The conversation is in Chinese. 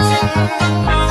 心。